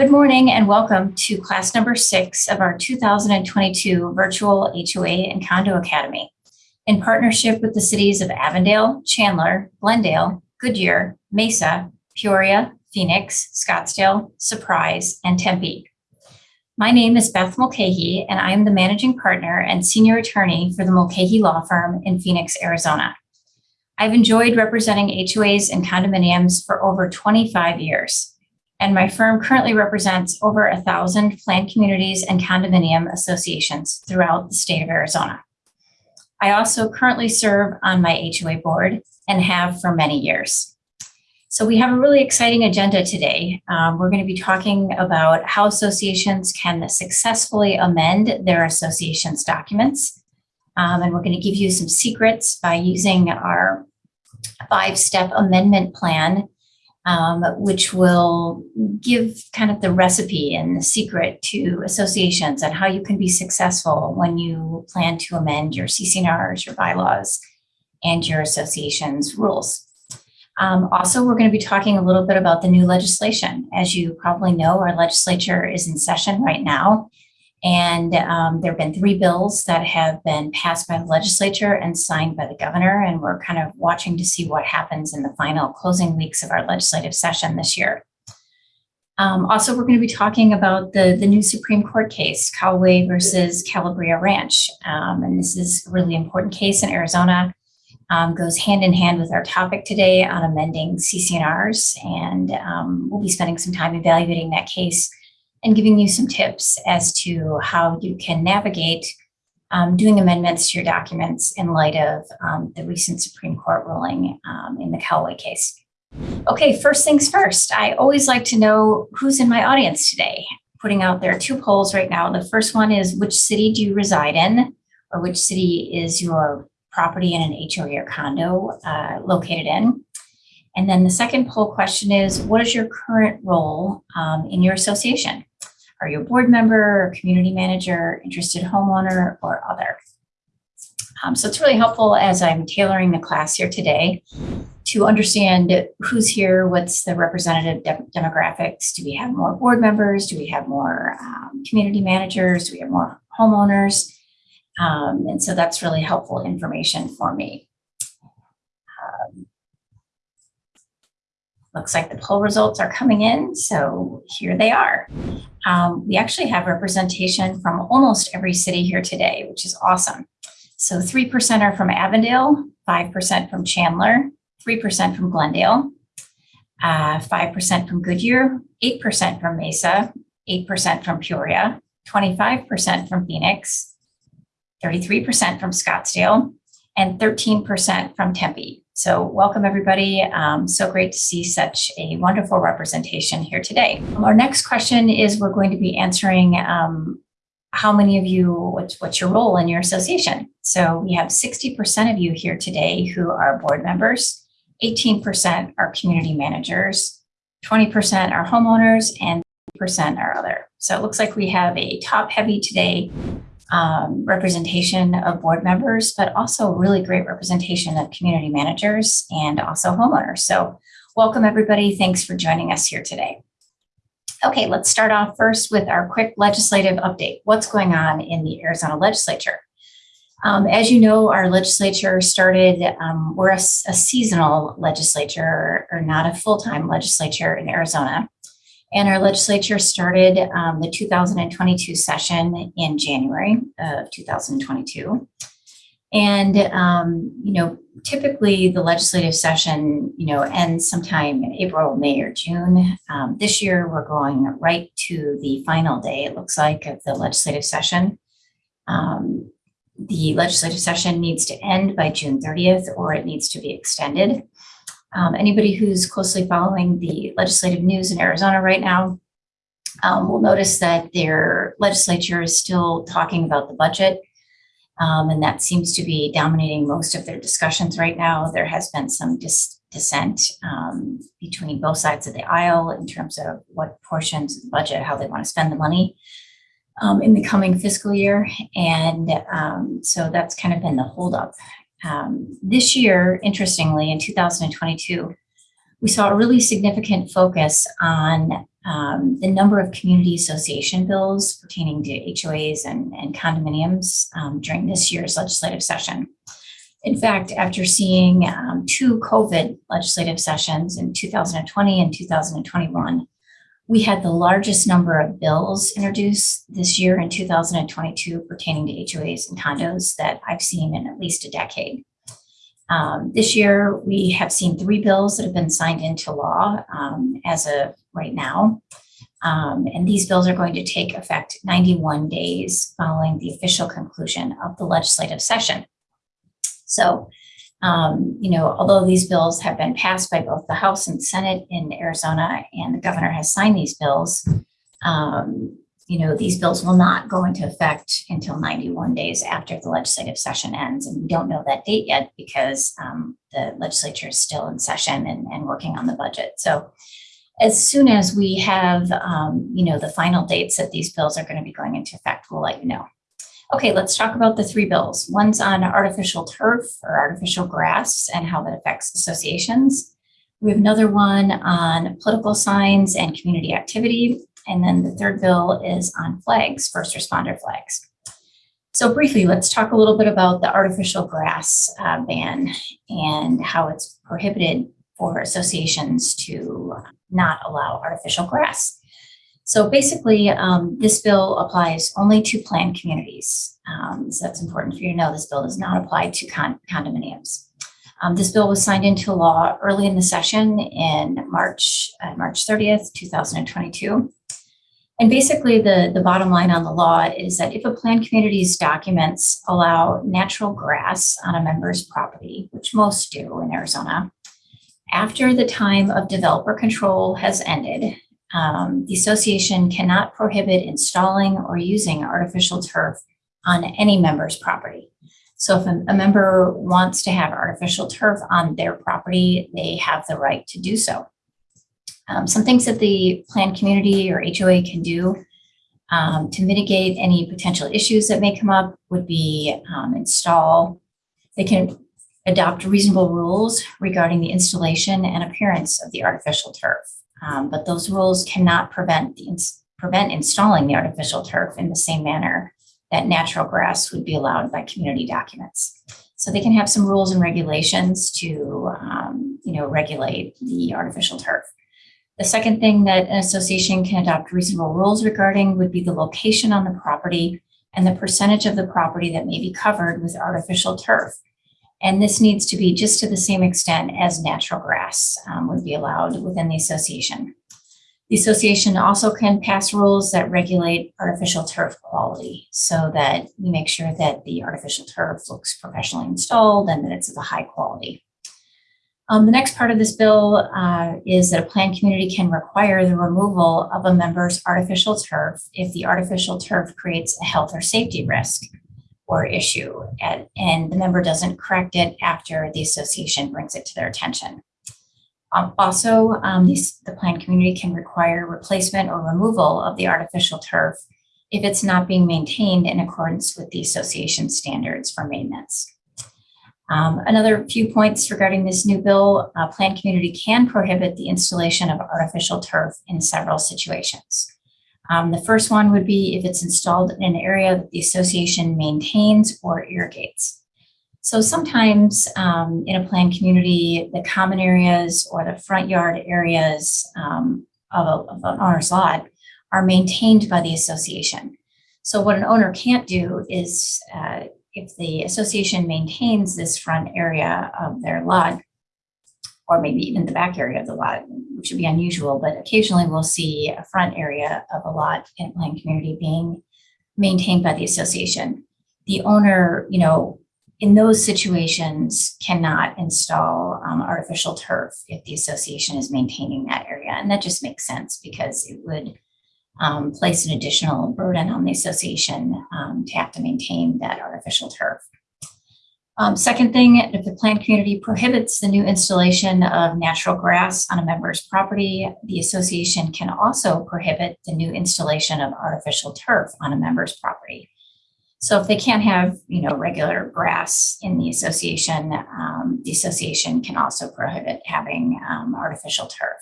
Good morning and welcome to class number six of our 2022 virtual HOA and Condo Academy. In partnership with the cities of Avondale, Chandler, Glendale, Goodyear, Mesa, Peoria, Phoenix, Scottsdale, Surprise, and Tempe. My name is Beth Mulcahy, and I am the managing partner and senior attorney for the Mulcahy Law Firm in Phoenix, Arizona. I've enjoyed representing HOAs and condominiums for over 25 years, and my firm currently represents over a thousand planned communities and condominium associations throughout the state of Arizona. I also currently serve on my HOA board and have for many years. So we have a really exciting agenda today. Um, we're going to be talking about how associations can successfully amend their association's documents. Um, and we're going to give you some secrets by using our five-step amendment plan, um, which will give kind of the recipe and the secret to associations and how you can be successful when you plan to amend your CC&Rs, your bylaws, and your association's rules. Um, also, we're going to be talking a little bit about the new legislation. As you probably know, our legislature is in session right now. And um, there have been three bills that have been passed by the legislature and signed by the governor. And we're kind of watching to see what happens in the final closing weeks of our legislative session this year. Um, also, we're going to be talking about the, the new Supreme Court case, Callaway versus Calabria Ranch. Um, and this is a really important case in Arizona um, goes hand in hand with our topic today on amending CC&Rs. And um, we'll be spending some time evaluating that case and giving you some tips as to how you can navigate um, doing amendments to your documents in light of um, the recent Supreme Court ruling um, in the Callaway case. Okay, first things first, I always like to know who's in my audience today. Putting out there two polls right now. The first one is which city do you reside in or which city is your property in an HOA or condo uh, located in. And then the second poll question is, what is your current role um, in your association? Are you a board member, community manager, interested homeowner, or other? Um, so it's really helpful as I'm tailoring the class here today to understand who's here, what's the representative de demographics. Do we have more board members? Do we have more um, community managers? Do we have more homeowners? Um, and so that's really helpful information for me. Um, looks like the poll results are coming in, so here they are. Um, we actually have representation from almost every city here today, which is awesome. So 3% are from Avondale, 5% from Chandler, 3% from Glendale, 5% uh, from Goodyear, 8% from Mesa, 8% from Peoria, 25% from Phoenix, 33% from Scottsdale, and 13% from Tempe. So welcome everybody. Um, so great to see such a wonderful representation here today. Our next question is we're going to be answering um, how many of you, what's, what's your role in your association? So we have 60% of you here today who are board members, 18% are community managers, 20% are homeowners, and three percent are other. So it looks like we have a top heavy today um, representation of board members, but also really great representation of community managers and also homeowners. So welcome everybody. Thanks for joining us here today. Okay, let's start off first with our quick legislative update. What's going on in the Arizona legislature? Um, as you know, our legislature started, um, we're a, a, seasonal legislature or not a full-time legislature in Arizona. And our legislature started um, the 2022 session in January of 2022. And, um, you know, typically the legislative session, you know, ends sometime in April, May, or June. Um, this year, we're going right to the final day, it looks like, of the legislative session. Um, the legislative session needs to end by June 30th, or it needs to be extended. Um, anybody who's closely following the legislative news in Arizona right now um, will notice that their legislature is still talking about the budget. Um, and that seems to be dominating most of their discussions right now. There has been some dis dissent um, between both sides of the aisle in terms of what portions of the budget, how they want to spend the money um, in the coming fiscal year. And um, so that's kind of been the holdup um, this year, interestingly, in 2022, we saw a really significant focus on um, the number of community association bills pertaining to HOAs and, and condominiums um, during this year's legislative session. In fact, after seeing um, two COVID legislative sessions in 2020 and 2021, we had the largest number of bills introduced this year in 2022 pertaining to HOAs and condos that I've seen in at least a decade. Um, this year, we have seen three bills that have been signed into law um, as of right now. Um, and these bills are going to take effect 91 days following the official conclusion of the legislative session. So, um, you know, although these bills have been passed by both the House and Senate in Arizona and the governor has signed these bills, um, you know, these bills will not go into effect until 91 days after the legislative session ends. And we don't know that date yet because um, the legislature is still in session and, and, working on the budget. So as soon as we have, um, you know, the final dates that these bills are going to be going into effect, we'll let you know. Okay, let's talk about the three bills. One's on artificial turf or artificial grass and how that affects associations. We have another one on political signs and community activity. And then the third bill is on flags, first responder flags. So briefly, let's talk a little bit about the artificial grass uh, ban and how it's prohibited for associations to not allow artificial grass. So basically, um, this bill applies only to planned communities. Um, so that's important for you to know. This bill does not apply to con condominiums. Um, this bill was signed into law early in the session in March, uh, March 30th, 2022. And basically the, the bottom line on the law is that if a planned community's documents allow natural grass on a member's property, which most do in Arizona, after the time of developer control has ended, um, the association cannot prohibit installing or using artificial turf on any member's property. So if a, member wants to have artificial turf on their property, they have the right to do so. Um, some things that the planned community or HOA can do um, to mitigate any potential issues that may come up would be um, install, they can adopt reasonable rules regarding the installation and appearance of the artificial turf. Um, but those rules cannot prevent the ins prevent installing the artificial turf in the same manner that natural grass would be allowed by community documents. So they can have some rules and regulations to, um, you know, regulate the artificial turf. The second thing that an association can adopt reasonable rules regarding would be the location on the property and the percentage of the property that may be covered with artificial turf. And this needs to be just to the same extent as natural grass um, would be allowed within the association. The association also can pass rules that regulate artificial turf quality so that we make sure that the artificial turf looks professionally installed and that it's of a high quality. Um, the next part of this bill uh, is that a planned community can require the removal of a member's artificial turf if the artificial turf creates a health or safety risk or issue and, and the member doesn't correct it after the association brings it to their attention. Um, also, um, these, the planned community can require replacement or removal of the artificial turf if it's not being maintained in accordance with the association standards for maintenance. Um, another few points regarding this new bill, a planned community can prohibit the installation of artificial turf in several situations. Um, the first one would be if it's installed in an area that the association maintains or irrigates. So sometimes um, in a planned community, the common areas or the front yard areas um, of, a, of, an owner's lot are maintained by the association. So what an owner can't do is uh, if the association maintains this front area of their lot, or maybe even the back area of the lot, which would be unusual, but occasionally we'll see a front area of a lot in planned community being maintained by the association. The owner, you know, in those situations cannot install um, artificial turf if the association is maintaining that area. And that just makes sense because it would um, place an additional burden on the association um, to have to maintain that artificial turf. Um, second thing, if the planned community prohibits the new installation of natural grass on a member's property, the association can also prohibit the new installation of artificial turf on a member's property. So if they can't have, you know, regular grass in the association, um, the association can also prohibit having um, artificial turf.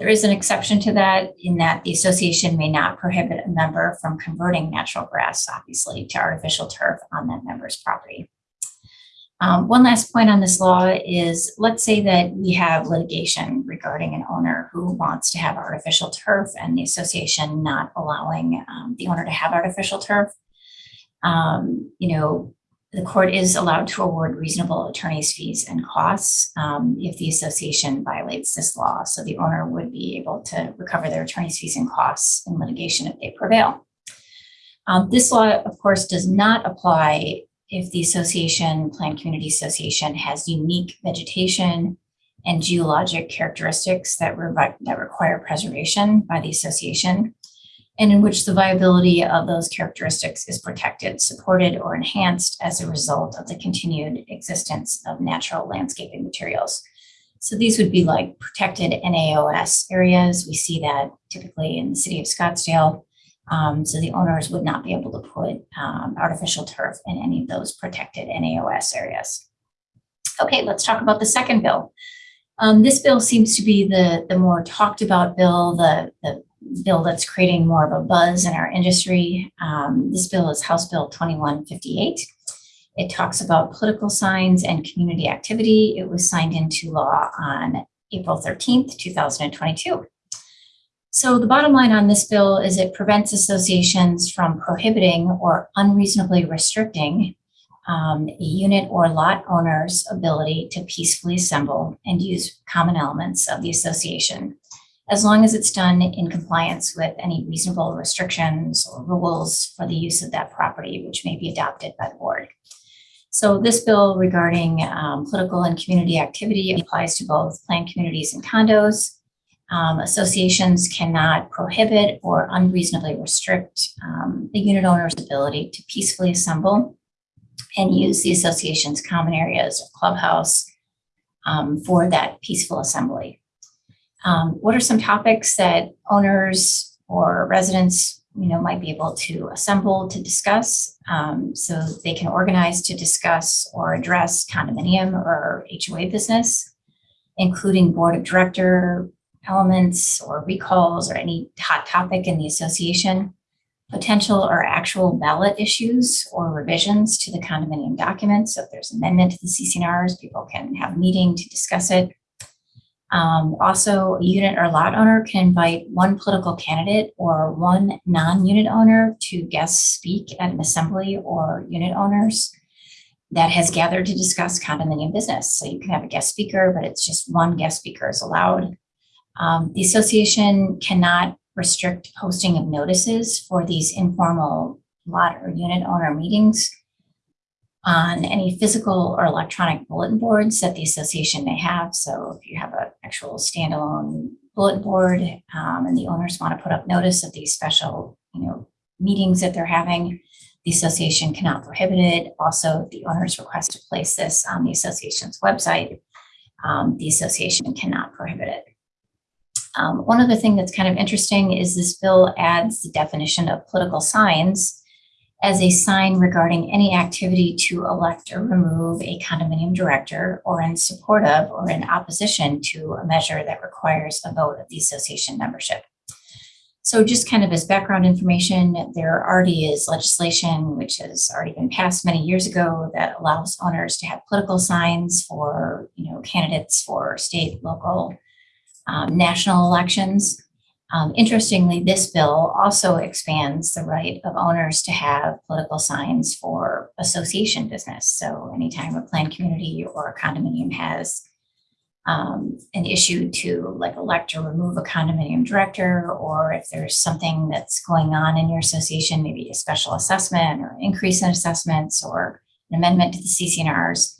There is an exception to that in that the association may not prohibit a member from converting natural grass, obviously, to artificial turf on that member's property. Um, one last point on this law is let's say that we have litigation regarding an owner who wants to have artificial turf and the association not allowing um, the owner to have artificial turf. Um, you know, the court is allowed to award reasonable attorney's fees and costs um, if the association violates this law. So the owner would be able to recover their attorney's fees and costs in litigation if they prevail. Um, this law, of course, does not apply if the association, Planned Community Association, has unique vegetation and geologic characteristics that, that require preservation by the association, and in which the viability of those characteristics is protected, supported, or enhanced as a result of the continued existence of natural landscaping materials. So these would be like protected NAOS areas. We see that typically in the city of Scottsdale. Um, so the owners would not be able to put um, artificial turf in any of those protected NAOS areas. Okay, let's talk about the second bill. Um, this bill seems to be the, the more talked about bill, the, the bill that's creating more of a buzz in our industry. Um, this bill is House Bill 2158. It talks about political signs and community activity. It was signed into law on April 13th, 2022. So the bottom line on this bill is it prevents associations from prohibiting or unreasonably restricting um, a unit or lot owner's ability to peacefully assemble and use common elements of the association, as long as it's done in compliance with any reasonable restrictions or rules for the use of that property, which may be adopted by the board. So this bill regarding um, political and community activity applies to both planned communities and condos, um, associations cannot prohibit or unreasonably restrict um, the unit owner's ability to peacefully assemble and use the association's common areas or clubhouse um, for that peaceful assembly. Um, what are some topics that owners or residents you know, might be able to assemble to discuss um, so they can organize to discuss or address condominium or HOA business, including board of director, elements or recalls or any hot topic in the association, potential or actual ballot issues or revisions to the condominium documents. So if there's amendment to the CC&Rs, people can have a meeting to discuss it. Um, also, a unit or lot owner can invite one political candidate or one non-unit owner to guest speak at an assembly or unit owners that has gathered to discuss condominium business. So you can have a guest speaker, but it's just one guest speaker is allowed. Um, the association cannot restrict posting of notices for these informal lot or unit owner meetings on any physical or electronic bulletin boards that the association may have. So if you have an actual standalone bulletin board um, and the owners want to put up notice of these special, you know, meetings that they're having, the association cannot prohibit it. Also, the owners request to place this on the association's website, um, the association cannot prohibit it. Um, one other thing that's kind of interesting is this bill adds the definition of political signs as a sign regarding any activity to elect or remove a condominium director or in support of or in opposition to a measure that requires a vote of the association membership. So just kind of as background information, there already is legislation which has already been passed many years ago that allows owners to have political signs for, you know, candidates for state, local, um, national elections. Um, interestingly, this bill also expands the right of owners to have political signs for association business. So anytime a planned community or a condominium has um, an issue to like elect or remove a condominium director, or if there's something that's going on in your association, maybe a special assessment or increase in assessments or an amendment to the CC&Rs,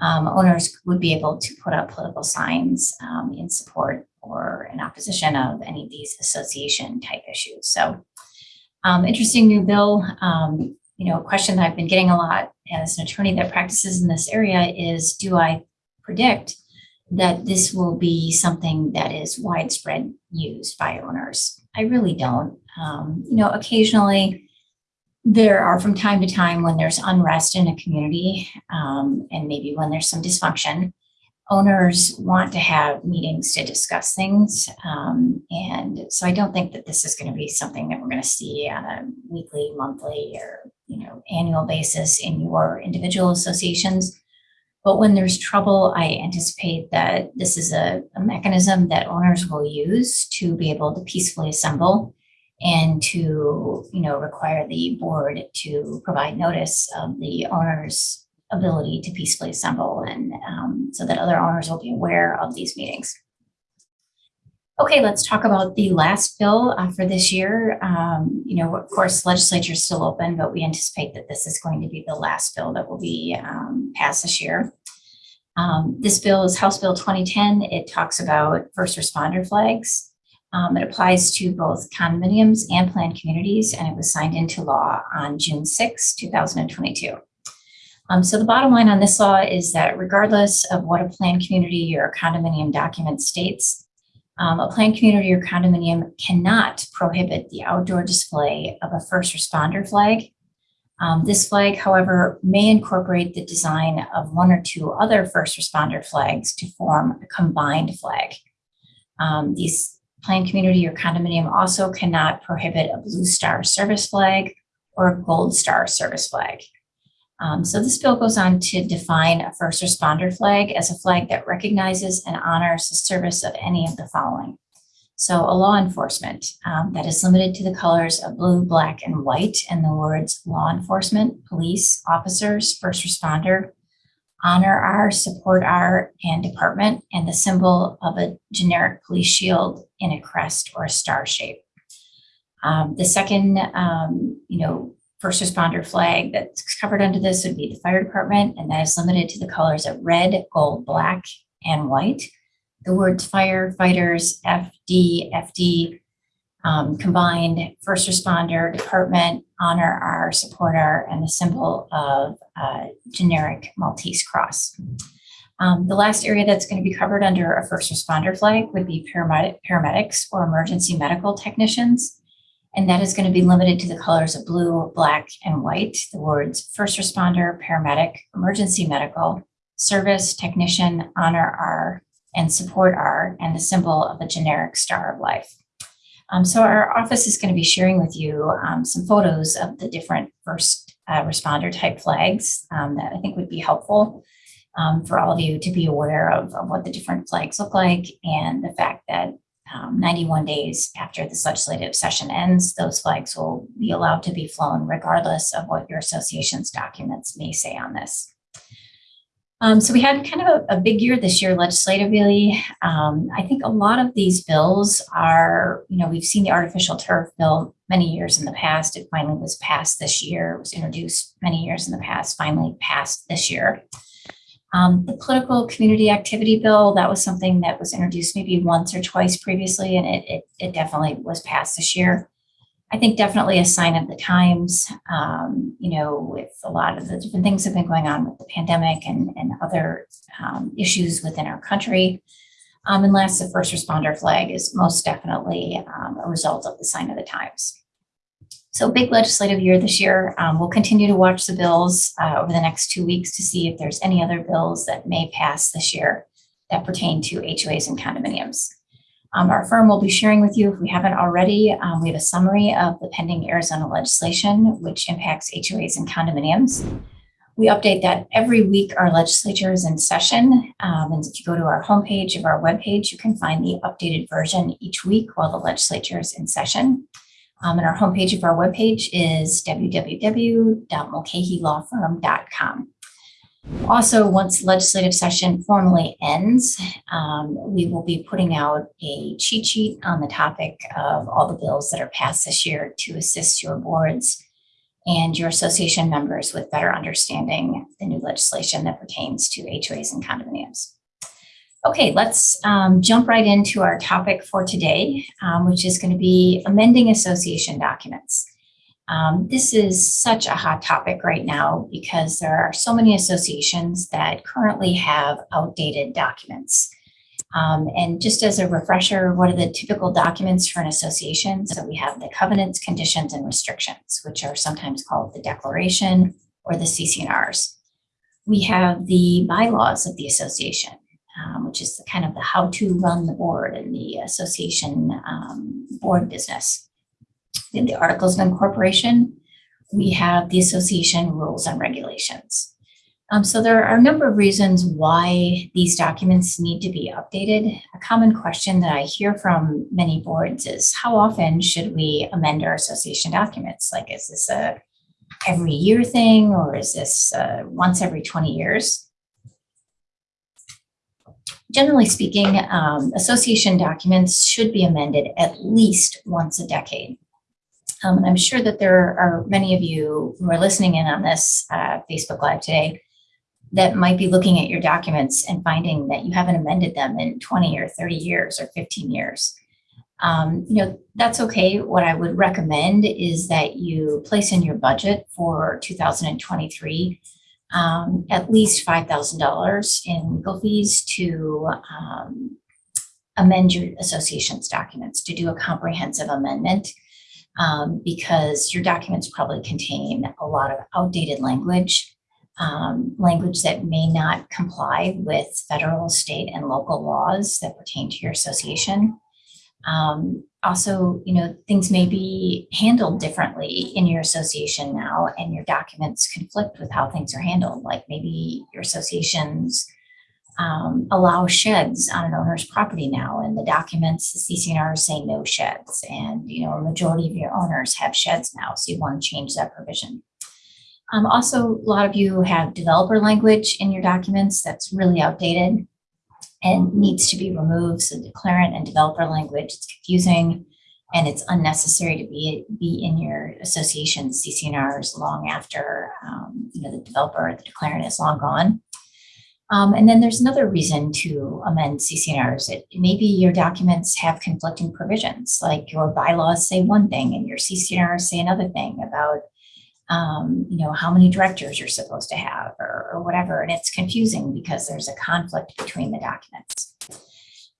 um, owners would be able to put up political signs um, in support or in opposition of any of these association type issues. So um, interesting new bill. Um, you know, a question that I've been getting a lot as an attorney that practices in this area is, do I predict that this will be something that is widespread used by owners? I really don't. Um, you know, occasionally there are from time to time when there's unrest in a community um, and maybe when there's some dysfunction, owners want to have meetings to discuss things. Um, and so I don't think that this is going to be something that we're going to see on a weekly, monthly, or you know annual basis in your individual associations. But when there's trouble, I anticipate that this is a, a mechanism that owners will use to be able to peacefully assemble and to, you know, require the board to provide notice of the owner's ability to peacefully assemble and um, so that other owners will be aware of these meetings. Okay, let's talk about the last bill uh, for this year. Um, you know, of course, legislature is still open, but we anticipate that this is going to be the last bill that will be um, passed this year. Um, this bill is House Bill 2010. It talks about first responder flags. Um, it applies to both condominiums and planned communities, and it was signed into law on June 6, 2022. Um, so the bottom line on this law is that regardless of what a planned community or condominium document states, um, a planned community or condominium cannot prohibit the outdoor display of a first responder flag. Um, this flag, however, may incorporate the design of one or two other first responder flags to form a combined flag. Um, these planned community or condominium also cannot prohibit a blue star service flag or a gold star service flag. Um, so this bill goes on to define a first responder flag as a flag that recognizes and honors the service of any of the following. So a law enforcement um, that is limited to the colors of blue, black, and white and the words law enforcement, police, officers, first responder, honor our, support our, and department, and the symbol of a generic police shield in a crest or a star shape. Um, the second, um, you know, first responder flag that's covered under this would be the fire department, and that is limited to the colors of red, gold, black, and white. The words firefighters, FD, FD, um, combined first responder, department, honor our, supporter, and the symbol of uh, generic Maltese cross. Um, the last area that's going to be covered under a first responder flag would be paramedic, paramedics or emergency medical technicians. And that is going to be limited to the colors of blue, black, and white. The words first responder, paramedic, emergency medical, service, technician, honor our, and support our, and the symbol of a generic star of life. Um, so our office is going to be sharing with you um, some photos of the different first uh, responder type flags um, that I think would be helpful um, for all of you to be aware of, of, what the different flags look like and the fact that um, 91 days after this legislative session ends, those flags will be allowed to be flown regardless of what your association's documents may say on this. Um, so we had kind of a, a, big year this year legislatively. Um, I think a lot of these bills are, you know, we've seen the artificial turf bill many years in the past. It finally was passed this year. It was introduced many years in the past, finally passed this year. Um, the political community activity bill, that was something that was introduced maybe once or twice previously, and it, it, it definitely was passed this year. I think definitely a sign of the times, um, you know, with a lot of the different things that have been going on with the pandemic and, and other um, issues within our country. Um, and last, the first responder flag is most definitely um, a result of the sign of the times. So big legislative year this year. Um, we'll continue to watch the bills uh, over the next two weeks to see if there's any other bills that may pass this year that pertain to HOAs and condominiums. Um, our firm will be sharing with you, if we haven't already, um, we have a summary of the pending Arizona legislation, which impacts HOAs and condominiums. We update that every week. Our legislature is in session. Um, and if you go to our homepage of our webpage, you can find the updated version each week while the legislature is in session. Um, and our homepage of our webpage is www.mulcahylawfirm.com. Also, once legislative session formally ends, um, we will be putting out a cheat sheet on the topic of all the bills that are passed this year to assist your boards and your association members with better understanding the new legislation that pertains to HOAs and condominiums. Okay, let's um, jump right into our topic for today, um, which is going to be amending association documents. Um, this is such a hot topic right now because there are so many associations that currently have outdated documents. Um, and just as a refresher, what are the typical documents for an association? So we have the covenants, conditions, and restrictions, which are sometimes called the declaration or the CCNRs. We have the bylaws of the association, um, which is the kind of the how to run the board and the association um, board business. In the articles of incorporation, we have the association rules and regulations. Um, so there are a number of reasons why these documents need to be updated. A common question that I hear from many boards is how often should we amend our association documents? Like, is this a every year thing or is this uh, once every 20 years? Generally speaking, um, association documents should be amended at least once a decade. Um, and I'm sure that there are many of you who are listening in on this uh, Facebook Live today that might be looking at your documents and finding that you haven't amended them in 20 or 30 years or 15 years. Um, you know, that's okay. What I would recommend is that you place in your budget for 2023 um, at least $5,000 in legal fees to um, amend your association's documents, to do a comprehensive amendment um, because your documents probably contain a lot of outdated language um, language that may not comply with federal, state, and local laws that pertain to your association. Um, also, you know, things may be handled differently in your association now, and your documents conflict with how things are handled. Like maybe your associations um, allow sheds on an owner's property now, and the documents, the CCNR say no sheds, and you know, a majority of your owners have sheds now, so you want to change that provision. Um, also, a lot of you have developer language in your documents that's really outdated and needs to be removed. So declarant and developer language, it's confusing and it's unnecessary to be, be in your association CCNRs long after um, you know, the developer or the declarant is long gone. Um, and then there's another reason to amend CCNRs. It, maybe your documents have conflicting provisions, like your bylaws say one thing and your CCNRs say another thing about um, you know, how many directors you're supposed to have or, or, whatever. And it's confusing because there's a conflict between the documents.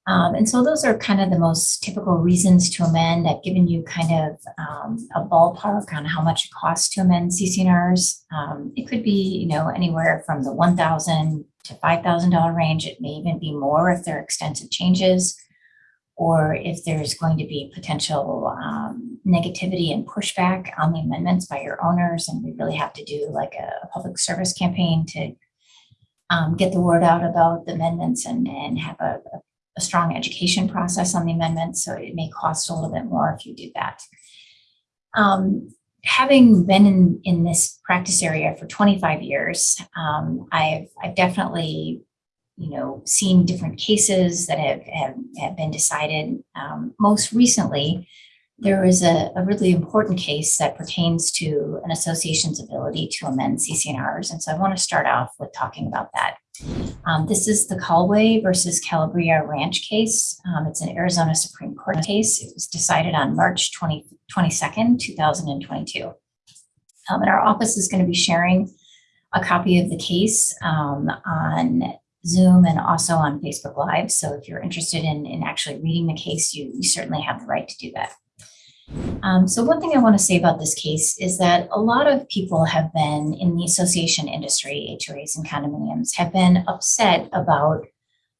Um, and so those are kind of the most typical reasons to amend. I've given you kind of um, a ballpark on how much it costs to amend CCNRs. Um, it could be, you know, anywhere from the 1000 to $5,000 range. It may even be more if there are extensive changes or if there's going to be potential um, negativity and pushback on the amendments by your owners, and we really have to do like a, public service campaign to um, get the word out about the amendments and, and have a, a, strong education process on the amendments. So it may cost a little bit more if you do that. Um, having been in, in this practice area for 25 years, um, I've, I've definitely you know, seen different cases that have, have, have been decided. Um, most recently, there is a, a, really important case that pertains to an association's ability to amend CCNRs. And so I want to start off with talking about that. Um, this is the Kalway versus Calabria Ranch case. Um, it's an Arizona Supreme Court case. It was decided on March 20, 22nd, 2022. Um, and our office is going to be sharing a copy of the case um, on Zoom and also on Facebook Live. So if you're interested in, in actually reading the case, you, you certainly have the right to do that. Um, so one thing I want to say about this case is that a lot of people have been in the association industry, HOAs and condominiums, have been upset about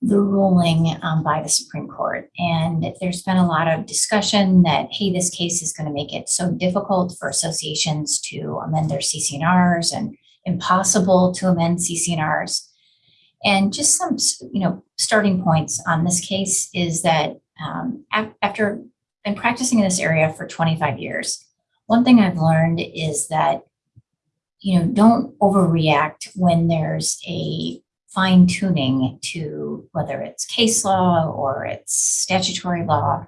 the ruling um, by the Supreme Court. And there's been a lot of discussion that, hey, this case is going to make it so difficult for associations to amend their CCNRs and impossible to amend CCNRs. And just some, you know, starting points on this case is that um, after been practicing in this area for 25 years, one thing I've learned is that, you know, don't overreact when there's a fine tuning to whether it's case law or it's statutory law.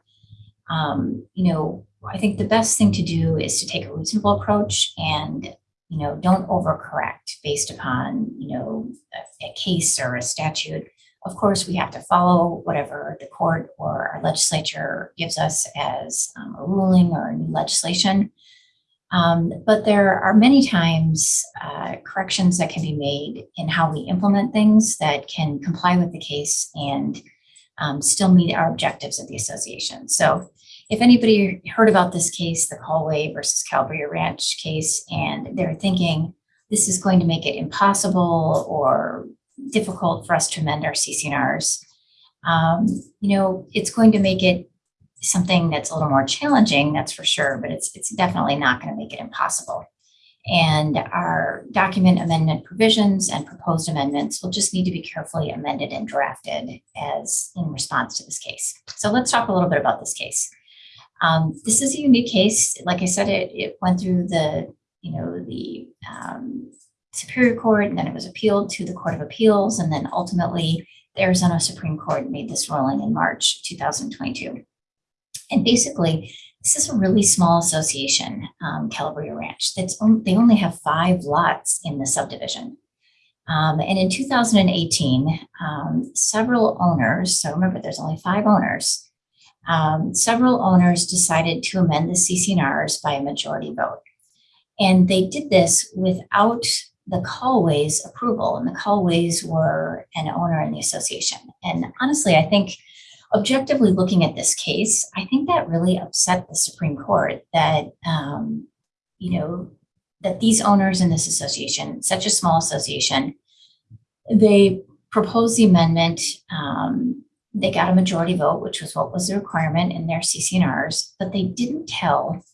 Um, you know, I think the best thing to do is to take a reasonable approach and you know, don't overcorrect based upon, you know, a, a, case or a statute. Of course, we have to follow whatever the court or our legislature gives us as um, a ruling or new legislation. Um, but there are many times uh, corrections that can be made in how we implement things that can comply with the case and um, still meet our objectives of the association. So if anybody heard about this case, the Callaway versus Calabria Ranch case, and they're thinking this is going to make it impossible or difficult for us to amend our CCNRs, um, you know, it's going to make it something that's a little more challenging, that's for sure, but it's it's definitely not going to make it impossible. And our document amendment provisions and proposed amendments will just need to be carefully amended and drafted as in response to this case. So let's talk a little bit about this case. Um, this is a unique case. Like I said, it, it went through the, you know, the um, Superior Court, and then it was appealed to the Court of Appeals, and then ultimately the Arizona Supreme Court made this ruling in March 2022. And basically, this is a really small association, um, Calabria Ranch. That's on, they only have five lots in the subdivision. Um, and in 2018, um, several owners, so remember there's only five owners, um, several owners decided to amend the CCNRs by a majority vote. And they did this without the Kalways approval, and the Kalways were an owner in the association. And honestly, I think objectively looking at this case, I think that really upset the Supreme Court that, um, you know, that these owners in this association, such a small association, they proposed the amendment. Um, they got a majority vote, which was what was the requirement in their CCNRs, but they didn't tell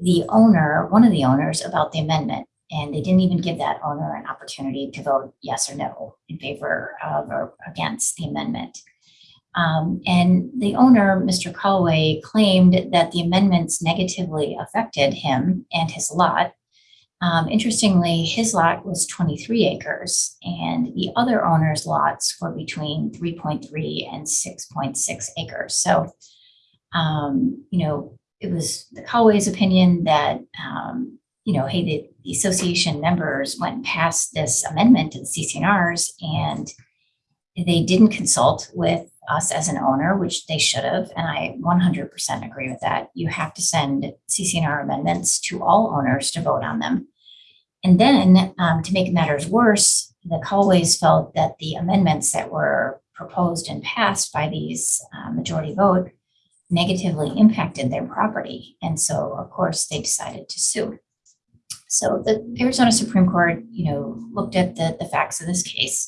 the owner, one of the owners, about the amendment. And they didn't even give that owner an opportunity to vote yes or no in favor of or against the amendment. Um, and the owner, Mr. Callaway, claimed that the amendments negatively affected him and his lot. Um, interestingly, his lot was 23 acres, and the other owner's lots were between 3.3 and 6.6 acres. So, um, you know, it was the opinion that, um, you know, hey, the, the association members went past this amendment to the CCNRs and they didn't consult with us as an owner, which they should have, and I 100% agree with that. You have to send CCNR amendments to all owners to vote on them. And then um, to make matters worse, the Kalways felt that the amendments that were proposed and passed by these uh, majority vote negatively impacted their property. And so, of course, they decided to sue. So the Arizona Supreme Court, you know, looked at the, the facts of this case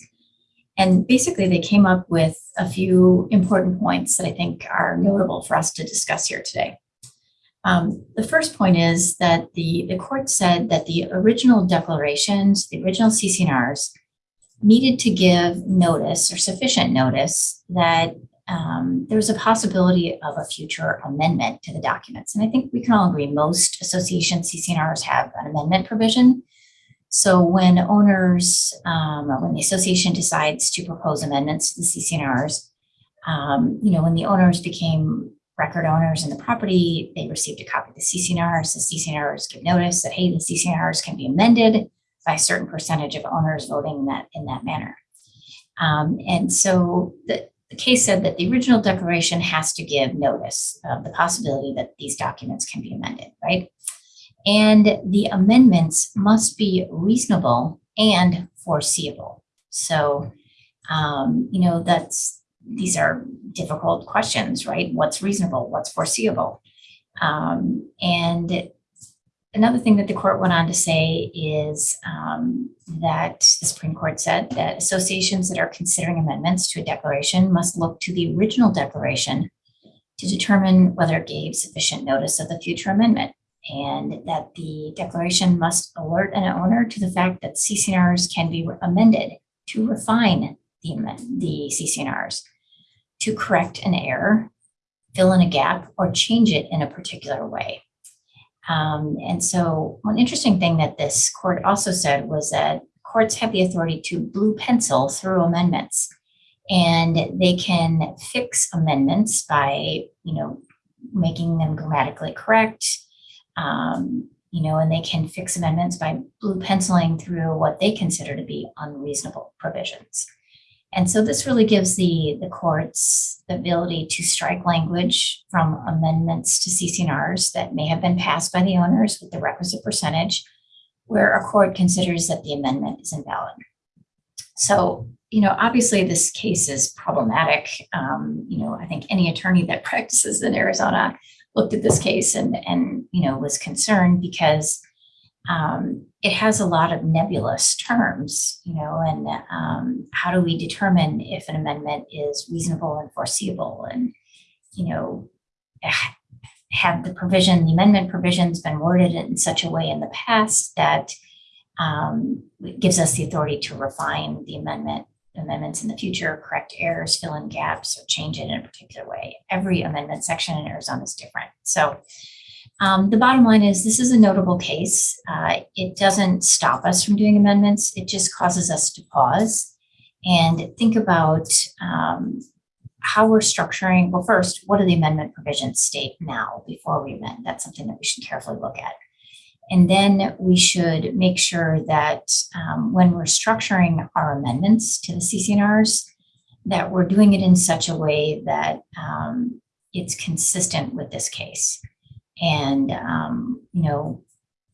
and basically, they came up with a few important points that I think are notable for us to discuss here today. Um, the first point is that the, the court said that the original declarations, the original CCNRs, needed to give notice or sufficient notice that um, there was a possibility of a future amendment to the documents. And I think we can all agree most association CCNRs have an amendment provision. So when owners, um, when the association decides to propose amendments to the CCNRs, um, you know, when the owners became record owners in the property, they received a copy of the CCNRs. The CCNRs give notice that, hey, the CCNRs can be amended by a certain percentage of owners voting in that, in that manner. Um, and so the, the case said that the original declaration has to give notice of the possibility that these documents can be amended, right? And the amendments must be reasonable and foreseeable. So, um, you know, that's these are difficult questions, right? What's reasonable? What's foreseeable? Um, and another thing that the court went on to say is um, that the Supreme Court said that associations that are considering amendments to a declaration must look to the original declaration to determine whether it gave sufficient notice of the future amendment and that the declaration must alert an owner to the fact that CCNRs can be amended to refine the, the CCNRs, to correct an error, fill in a gap, or change it in a particular way. Um, and so one interesting thing that this court also said was that courts have the authority to blue pencil through amendments and they can fix amendments by, you know, making them grammatically correct, um, you know, and they can fix amendments by blue penciling through what they consider to be unreasonable provisions. And so this really gives the, the courts the ability to strike language from amendments to CCNRs that may have been passed by the owners with the requisite percentage where a court considers that the amendment is invalid. So, you know, obviously this case is problematic. Um, you know, I think any attorney that practices in Arizona looked at this case and, and, you know, was concerned because um, it has a lot of nebulous terms, you know, and um, how do we determine if an amendment is reasonable and foreseeable? And, you know, have the provision, the amendment provisions been worded in such a way in the past that um, gives us the authority to refine the amendment amendments in the future, correct errors, fill in gaps, or change it in a particular way. Every amendment section in Arizona is different. So um, the bottom line is this is a notable case. Uh, it doesn't stop us from doing amendments. It just causes us to pause and think about um, how we're structuring. Well, first, what do the amendment provisions state now before we amend? That's something that we should carefully look at. And then we should make sure that um, when we're structuring our amendments to the CCNRs, that we're doing it in such a way that um, it's consistent with this case. And, um, you know,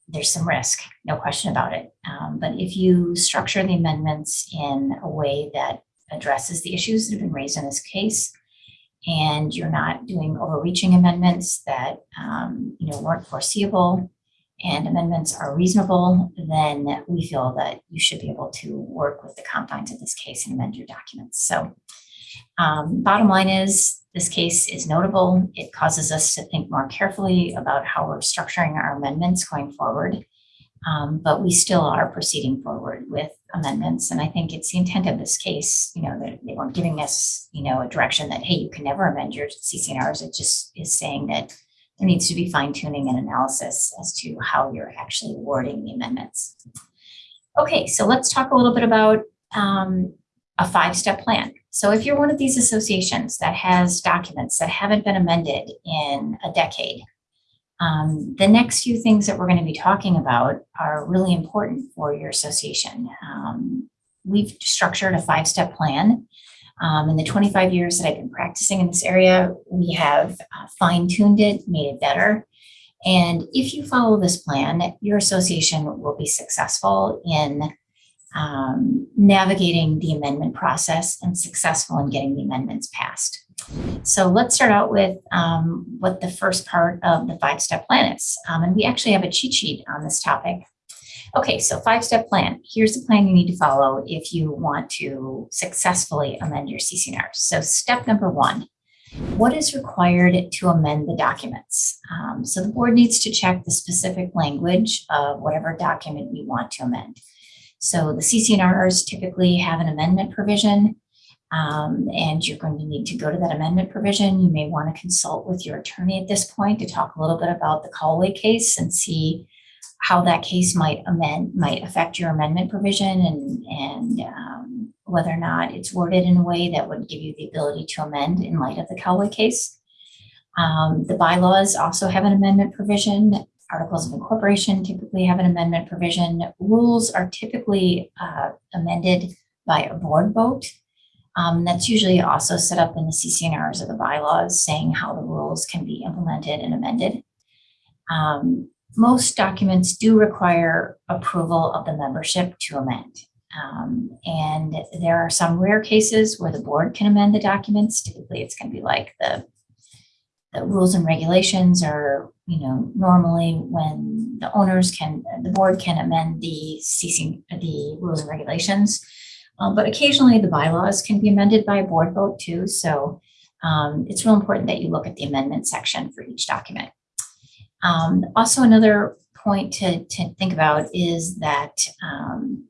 there's some risk, no question about it. Um, but if you structure the amendments in a way that addresses the issues that have been raised in this case, and you're not doing overreaching amendments that, um, you know, weren't foreseeable, and amendments are reasonable, then we feel that you should be able to work with the confines of this case and amend your documents. So um, bottom line is this case is notable. It causes us to think more carefully about how we're structuring our amendments going forward. Um, but we still are proceeding forward with amendments. And I think it's the intent of this case, you know, that they weren't giving us, you know, a direction that, hey, you can never amend your CCNRs. It just is saying that there needs to be fine tuning and analysis as to how you're actually wording the amendments. Okay, so let's talk a little bit about um, a five-step plan. So if you're one of these associations that has documents that haven't been amended in a decade, um, the next few things that we're going to be talking about are really important for your association. Um, we've structured a five-step plan um, in the 25 years that I've been practicing in this area, we have uh, fine tuned it, made it better. And if you follow this plan, your association will be successful in um, navigating the amendment process and successful in getting the amendments passed. So let's start out with um, what the first part of the five-step plan is. Um, and we actually have a cheat sheet on this topic Okay, so five-step plan. Here's the plan you need to follow if you want to successfully amend your CCNR. So step number one, what is required to amend the documents? Um, so the board needs to check the specific language of whatever document you want to amend. So the CCNRs typically have an amendment provision um, and you're going to need to go to that amendment provision. You may want to consult with your attorney at this point to talk a little bit about the Kalway case and see how that case might amend, might affect your amendment provision and, and um, whether or not it's worded in a way that would give you the ability to amend in light of the Kalway case. Um, the bylaws also have an amendment provision. Articles of incorporation typically have an amendment provision. Rules are typically uh, amended by a board vote. Um, that's usually also set up in the CCNRs of the bylaws saying how the rules can be implemented and amended. Um, most documents do require approval of the membership to amend. Um, and there are some rare cases where the board can amend the documents. Typically, it's going to be like the, the rules and regulations are, you know, normally when the owners can, the board can amend the ceasing the rules and regulations. Um, but occasionally the bylaws can be amended by a board vote too. So um, it's real important that you look at the amendment section for each document. Um, also, another point to, to think about is that um,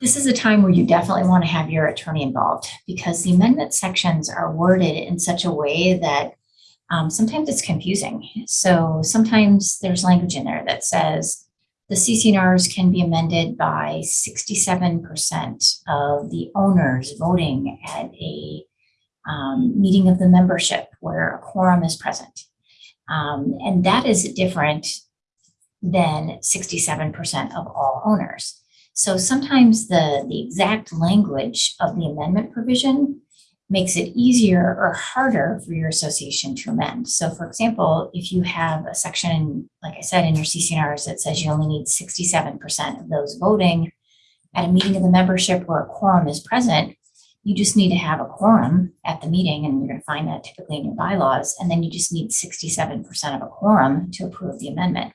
this is a time where you definitely want to have your attorney involved because the amendment sections are worded in such a way that um, sometimes it's confusing. So sometimes there's language in there that says the CCNRs can be amended by 67% of the owners voting at a um, meeting of the membership where a quorum is present. Um, and that is different than 67% of all owners. So sometimes the, the exact language of the amendment provision makes it easier or harder for your association to amend. So for example, if you have a section, like I said, in your CCNRs that says you only need 67% of those voting at a meeting of the membership where a quorum is present, you just need to have a quorum at the meeting, and you're going to find that typically in your bylaws, and then you just need 67% of a quorum to approve the amendment.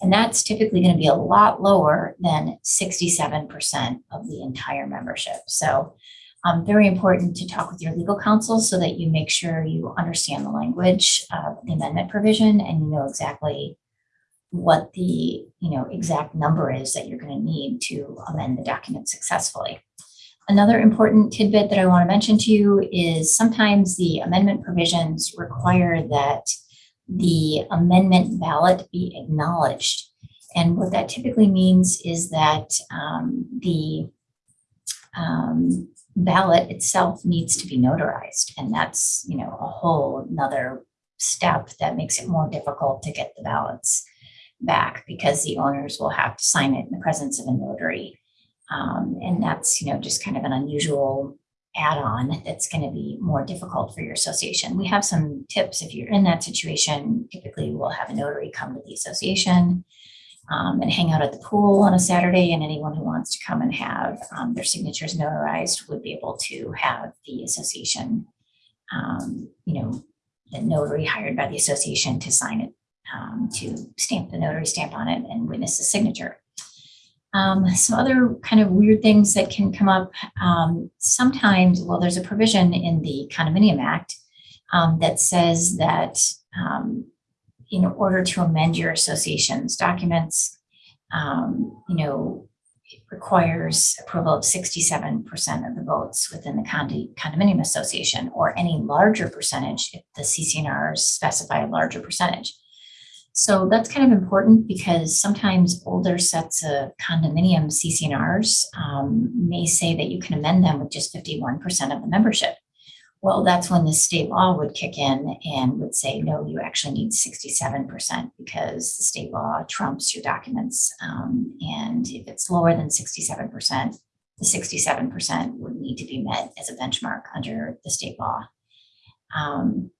And that's typically going to be a lot lower than 67% of the entire membership. So um, very important to talk with your legal counsel so that you make sure you understand the language of the amendment provision and you know exactly what the you know exact number is that you're going to need to amend the document successfully. Another important tidbit that I want to mention to you is sometimes the amendment provisions require that the amendment ballot be acknowledged. And what that typically means is that um, the um, ballot itself needs to be notarized. And that's, you know, a whole another step that makes it more difficult to get the ballots back because the owners will have to sign it in the presence of a notary. Um, and that's, you know, just kind of an unusual add-on that's going to be more difficult for your association. We have some tips if you're in that situation. Typically, we'll have a notary come to the association um, and hang out at the pool on a Saturday, and anyone who wants to come and have um, their signatures notarized would be able to have the association, um, you know, the notary hired by the association to sign it, um, to stamp the notary stamp on it and witness the signature. Um, some other kind of weird things that can come up. Um, sometimes, well, there's a provision in the Condominium Act that says that in order to amend your association's documents, um, you know, it requires approval of 67% of the votes within the condi- condominium association or any larger percentage if the CCNRs specify a larger percentage. So that's kind of important because sometimes older sets of condominium CCNRs um, may say that you can amend them with just 51% of the membership. Well, that's when the state law would kick in and would say, no, you actually need 67% because the state law trumps your documents. Um, and if it's lower than 67%, the 67% would need to be met as a benchmark under the state law. Um,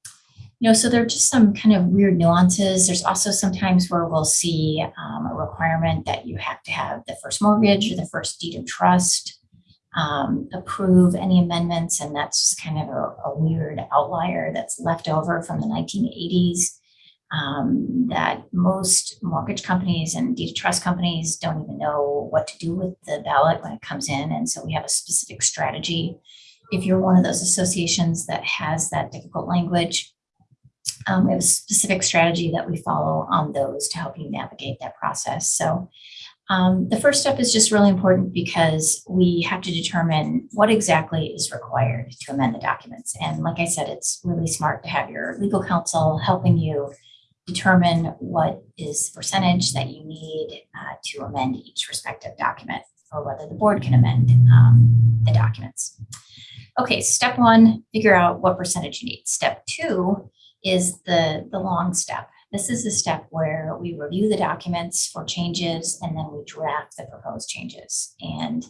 you know, so there are just some kind of weird nuances. There's also sometimes where we'll see um, a requirement that you have to have the first mortgage or the first deed of trust um, approve any amendments, and that's just kind of a, a weird outlier that's left over from the 1980s. Um, that most mortgage companies and deed trust companies don't even know what to do with the ballot when it comes in, and so we have a specific strategy. If you're one of those associations that has that difficult language, um, we have a specific strategy that we follow on those to help you navigate that process. So um, the first step is just really important because we have to determine what exactly is required to amend the documents. And like I said, it's really smart to have your legal counsel helping you determine what is the percentage that you need uh, to amend each respective document or whether the board can amend um, the documents. Okay, step one, figure out what percentage you need. Step two is the, the long step. This is the step where we review the documents for changes and then we draft the proposed changes. And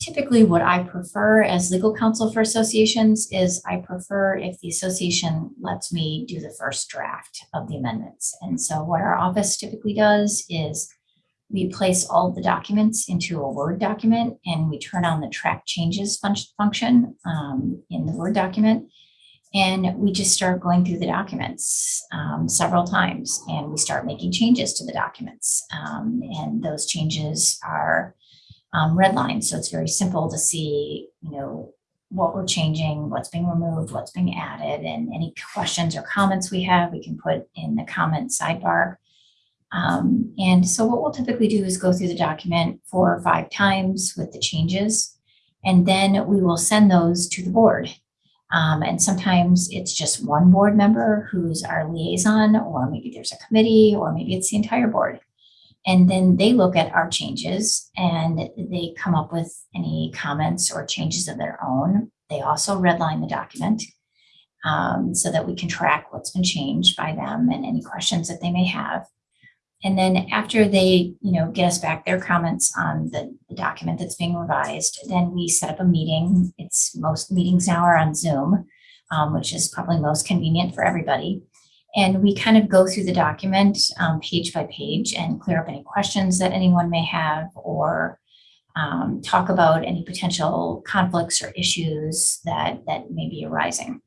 typically what I prefer as legal counsel for associations is I prefer if the association lets me do the first draft of the amendments. And so what our office typically does is we place all the documents into a Word document and we turn on the track changes fun function um, in the Word document. And we just start going through the documents um, several times and we start making changes to the documents. Um, and those changes are um, redlined. So it's very simple to see, you know, what we're changing, what's being removed, what's being added, and any questions or comments we have, we can put in the comment sidebar. Um, and so what we'll typically do is go through the document four or five times with the changes, and then we will send those to the board um, and sometimes it's just one board member who's our liaison, or maybe there's a committee, or maybe it's the entire board. And then they look at our changes and they come up with any comments or changes of their own. They also redline the document um, so that we can track what's been changed by them and any questions that they may have. And then after they, you know, get us back their comments on the, the, document that's being revised, then we set up a meeting. It's most meetings now are on Zoom, um, which is probably most convenient for everybody. And we kind of go through the document um, page by page and clear up any questions that anyone may have or um, talk about any potential conflicts or issues that, that may be arising.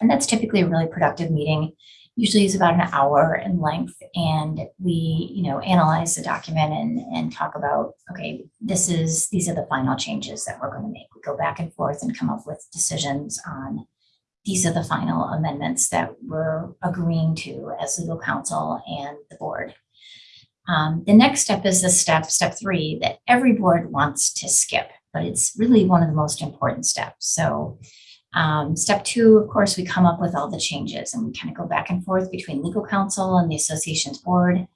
And that's typically a really productive meeting. Usually is about an hour in length and we, you know, analyze the document and, and talk about, okay, this is, these are the final changes that we're going to make. We go back and forth and come up with decisions on these are the final amendments that we're agreeing to as legal counsel and the board. Um, the next step is the step, step three, that every board wants to skip, but it's really one of the most important steps. So um, step two, of course, we come up with all the changes and we kind of go back and forth between legal counsel and the association's board.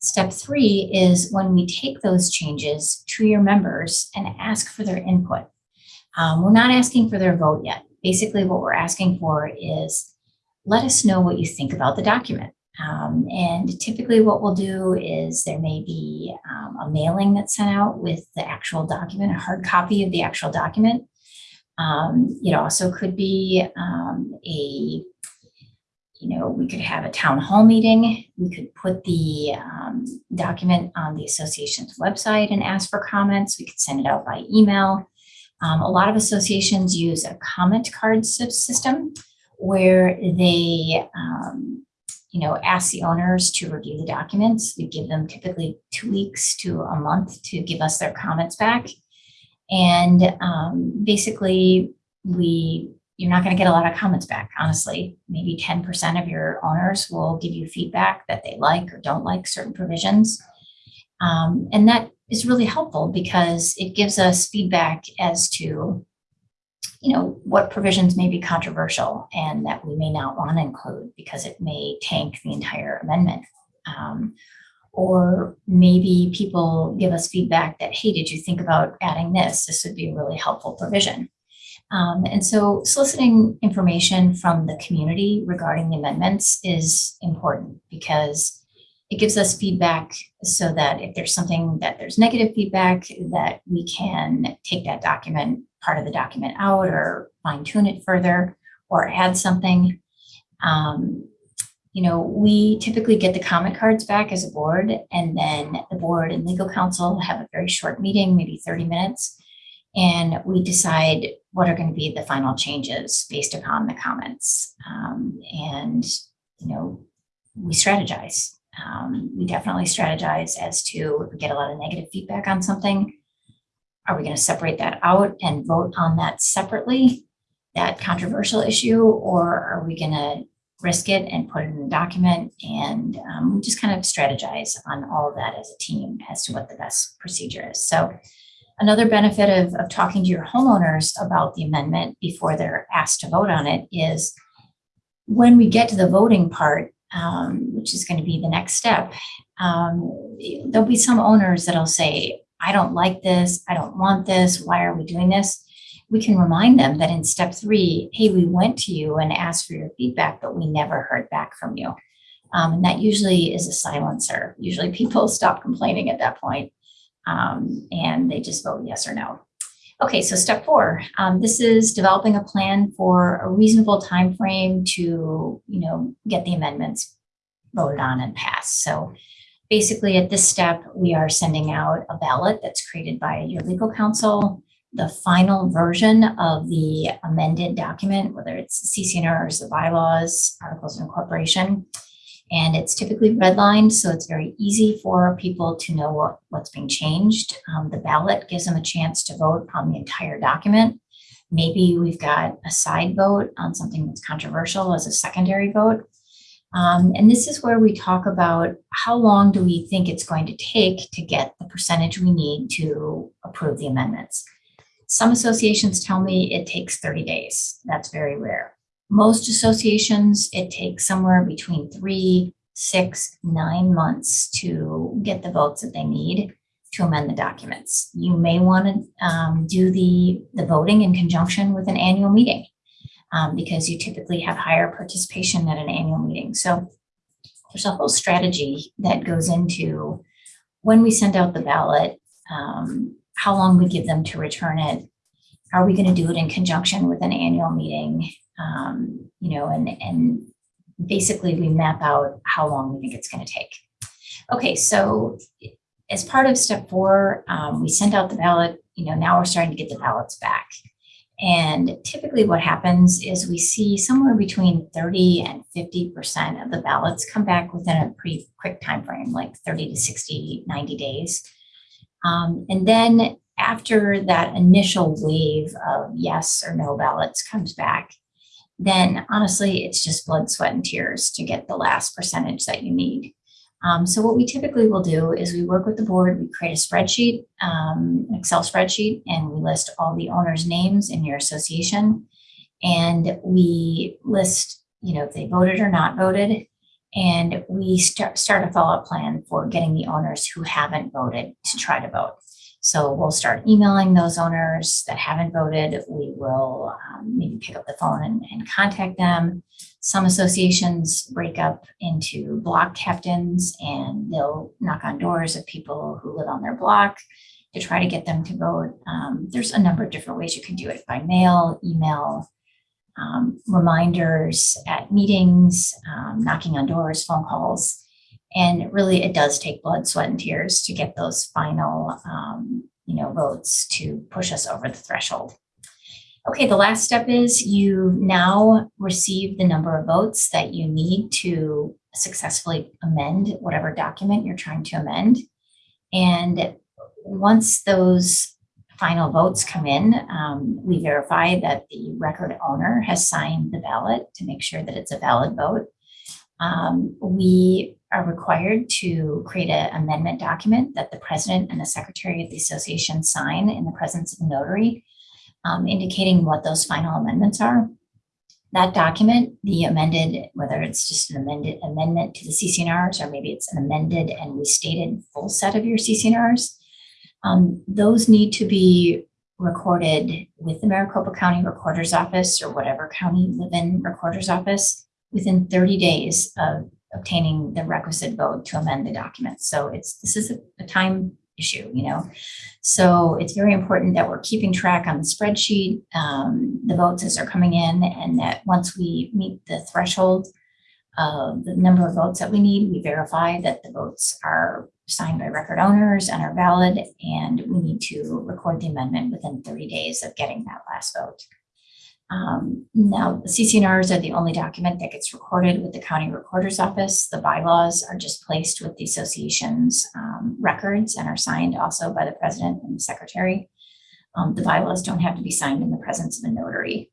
Step three is when we take those changes to your members and ask for their input. Um, we're not asking for their vote yet. Basically, what we're asking for is let us know what you think about the document. Um, and typically what we'll do is there may be um, a mailing that's sent out with the actual document, a hard copy of the actual document. Um, it also could be um, a, you know, we could have a town hall meeting. We could put the um, document on the association's website and ask for comments. We could send it out by email. Um, a lot of associations use a comment card system where they, um, you know, ask the owners to review the documents. We give them typically two weeks to a month to give us their comments back. And um, basically, we you're not going to get a lot of comments back, honestly. Maybe 10% of your owners will give you feedback that they like or don't like certain provisions. Um, and that is really helpful because it gives us feedback as to, you know, what provisions may be controversial and that we may not want to include because it may tank the entire amendment. Um, or maybe people give us feedback that, hey, did you think about adding this? This would be a really helpful provision. Um, and so soliciting information from the community regarding the amendments is important because it gives us feedback so that if there's something that there's negative feedback that we can take that document, part of the document out or fine tune it further or add something. Um, you know, we typically get the comment cards back as a board and then the board and legal counsel have a very short meeting, maybe 30 minutes, and we decide what are going to be the final changes based upon the comments. Um, and, you know, we strategize. Um, we definitely strategize as to if we get a lot of negative feedback on something, are we going to separate that out and vote on that separately, that controversial issue, or are we going to risk it and put it in the document and um, we just kind of strategize on all of that as a team as to what the best procedure is. So another benefit of, of talking to your homeowners about the amendment before they're asked to vote on it is when we get to the voting part, um, which is going to be the next step, um, there'll be some owners that'll say, I don't like this, I don't want this, why are we doing this? We can remind them that in step three, hey, we went to you and asked for your feedback, but we never heard back from you. Um, and that usually is a silencer. Usually people stop complaining at that point, um, and they just vote yes or no. Okay, so step four, um, this is developing a plan for a reasonable time frame to, you know, get the amendments voted on and passed. So basically at this step, we are sending out a ballot that's created by your legal counsel the final version of the amended document, whether it's CC&Rs, the bylaws, articles of incorporation. And it's typically redlined, so it's very easy for people to know what, what's being changed. Um, the ballot gives them a chance to vote on the entire document. Maybe we've got a side vote on something that's controversial as a secondary vote. Um, and this is where we talk about how long do we think it's going to take to get the percentage we need to approve the amendments. Some associations tell me it takes 30 days. That's very rare. Most associations, it takes somewhere between three, six, nine months to get the votes that they need to amend the documents. You may want to um, do the, the voting in conjunction with an annual meeting um, because you typically have higher participation at an annual meeting. So there's a whole strategy that goes into when we send out the ballot, um, how long we give them to return it. Are we going to do it in conjunction with an annual meeting? Um, you know, and, and basically we map out how long we think it's going to take. Okay, so as part of step four, um, we sent out the ballot, you know, now we're starting to get the ballots back. And typically what happens is we see somewhere between 30 and 50% of the ballots come back within a pretty quick time frame, like 30 to 60, 90 days. Um, and then after that initial wave of yes or no ballots comes back, then honestly, it's just blood, sweat, and tears to get the last percentage that you need. Um, so what we typically will do is we work with the board, we create a spreadsheet, um, an Excel spreadsheet, and we list all the owners' names in your association. And we list, you know, if they voted or not voted. And we start, start a follow-up plan for getting the owners who haven't voted to try to vote. So we'll start emailing those owners that haven't voted. We will um, maybe pick up the phone and, and contact them. Some associations break up into block captains and they'll knock on doors of people who live on their block to try to get them to vote. Um, there's a number of different ways you can do it by mail, email, um, reminders at meetings, um, knocking on doors, phone calls. And really, it does take blood, sweat, and tears to get those final, um, you know, votes to push us over the threshold. Okay, the last step is you now receive the number of votes that you need to successfully amend whatever document you're trying to amend. And once those final votes come in, um, we verify that the record owner has signed the ballot to make sure that it's a valid vote. Um, we are required to create an amendment document that the president and the secretary of the association sign in the presence of a notary, um, indicating what those final amendments are. That document, the amended, whether it's just an amended amendment to the CCNRs or maybe it's an amended and restated full set of your CCNRs, um, those need to be recorded with the Maricopa County Recorder's Office or whatever county you live in Recorder's Office within 30 days of obtaining the requisite vote to amend the document. So it's this is a, a time issue, you know. So it's very important that we're keeping track on the spreadsheet, um, the votes as they're coming in, and that once we meet the threshold of the number of votes that we need, we verify that the votes are signed by record owners and are valid, and we need to record the amendment within 30 days of getting that last vote. Um, now, the CCNRs are the only document that gets recorded with the county recorder's office. The bylaws are just placed with the association's um, records and are signed also by the president and the secretary. Um, the bylaws don't have to be signed in the presence of a notary.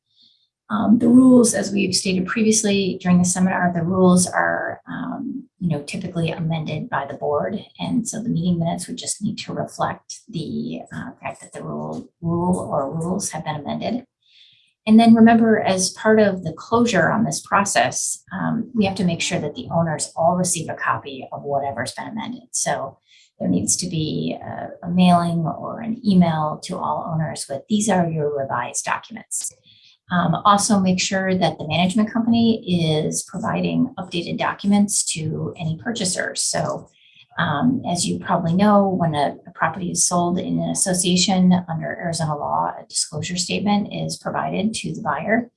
Um, the rules, as we've stated previously during the seminar, the rules are, um, you know, typically amended by the board. And so the meeting minutes would just need to reflect the uh, fact that the rule, rule or rules have been amended. And then remember, as part of the closure on this process, um, we have to make sure that the owners all receive a copy of whatever's been amended. So there needs to be a, a mailing or an email to all owners with these are your revised documents. Um, also make sure that the management company is providing updated documents to any purchasers. So um, as you probably know, when a, a, property is sold in an association under Arizona law, a disclosure statement is provided to the buyer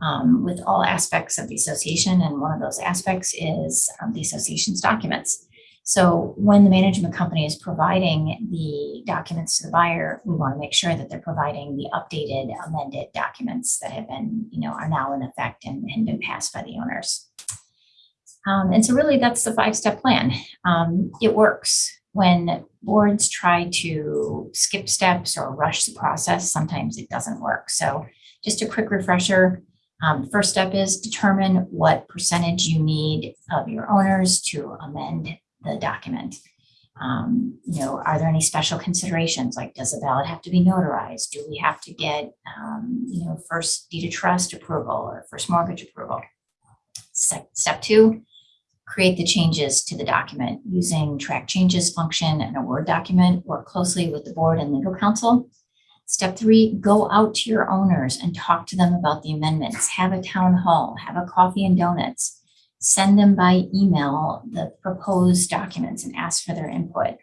um, with all aspects of the association. And one of those aspects is um, the association's documents. So when the management company is providing the documents to the buyer, we want to make sure that they're providing the updated amended documents that have been, you know, are now in effect and, and been passed by the owners. Um, and so really that's the five-step plan. Um, it works. When boards try to skip steps or rush the process, sometimes it doesn't work. So just a quick refresher. Um, first step is determine what percentage you need of your owners to amend the document. Um, you know, are there any special considerations? Like, does the ballot have to be notarized? Do we have to get, um, you know, first deed of trust approval or first mortgage approval? Step two, create the changes to the document using track changes function in a Word document, work closely with the board and legal counsel. Step three, go out to your owners and talk to them about the amendments. Have a town hall, have a coffee and donuts. Send them by email the proposed documents and ask for their input.